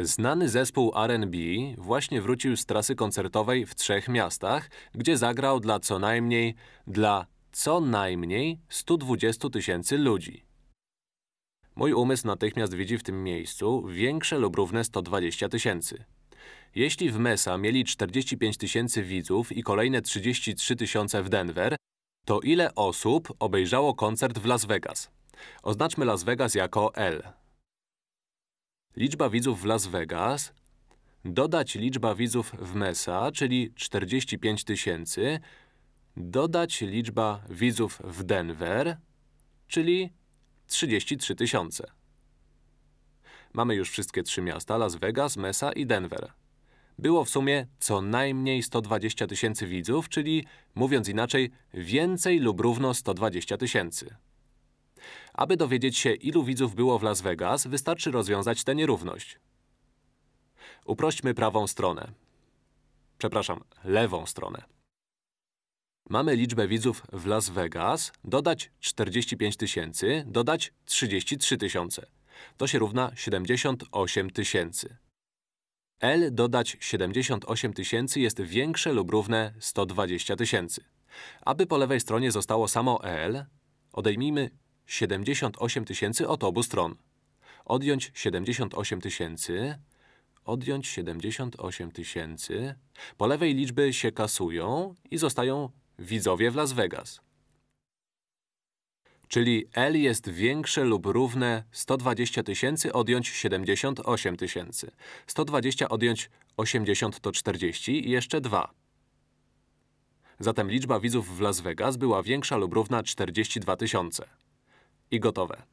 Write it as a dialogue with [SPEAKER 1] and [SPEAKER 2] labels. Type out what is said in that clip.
[SPEAKER 1] Znany zespół R&B właśnie wrócił z trasy koncertowej w trzech miastach, gdzie zagrał dla co najmniej, dla co najmniej 120 tysięcy ludzi. Mój umysł natychmiast widzi w tym miejscu większe lub równe 120 tysięcy. Jeśli w Mesa mieli 45 tysięcy widzów i kolejne 33 tysiące w Denver, to ile osób obejrzało koncert w Las Vegas? Oznaczmy Las Vegas jako L. Liczba widzów w Las Vegas dodać liczba widzów w Mesa, czyli 45 tysięcy, dodać liczba widzów w Denver, czyli 33 tysiące. Mamy już wszystkie trzy miasta, Las Vegas, Mesa i Denver. Było w sumie co najmniej 120 tysięcy widzów, czyli, mówiąc inaczej, więcej lub równo 120 tysięcy. Aby dowiedzieć się, ilu widzów było w Las Vegas, wystarczy rozwiązać tę nierówność. Uprośćmy prawą stronę. Przepraszam, lewą stronę. Mamy liczbę widzów w Las Vegas, dodać 45 tysięcy, dodać 33 tysiące. To się równa 78 tysięcy. L dodać 78 tysięcy jest większe lub równe 120 tysięcy. Aby po lewej stronie zostało samo L, odejmijmy 78 tysięcy od obu stron. Odjąć 78 tysięcy, odjąć 78 tysięcy. Po lewej liczby się kasują i zostają widzowie w Las Vegas. Czyli L jest większe lub równe 120 tysięcy odjąć 78 tysięcy. 120 odjąć 80 to 40 i jeszcze 2. Zatem liczba widzów w Las Vegas była większa lub równa 42 tysiące. I gotowe.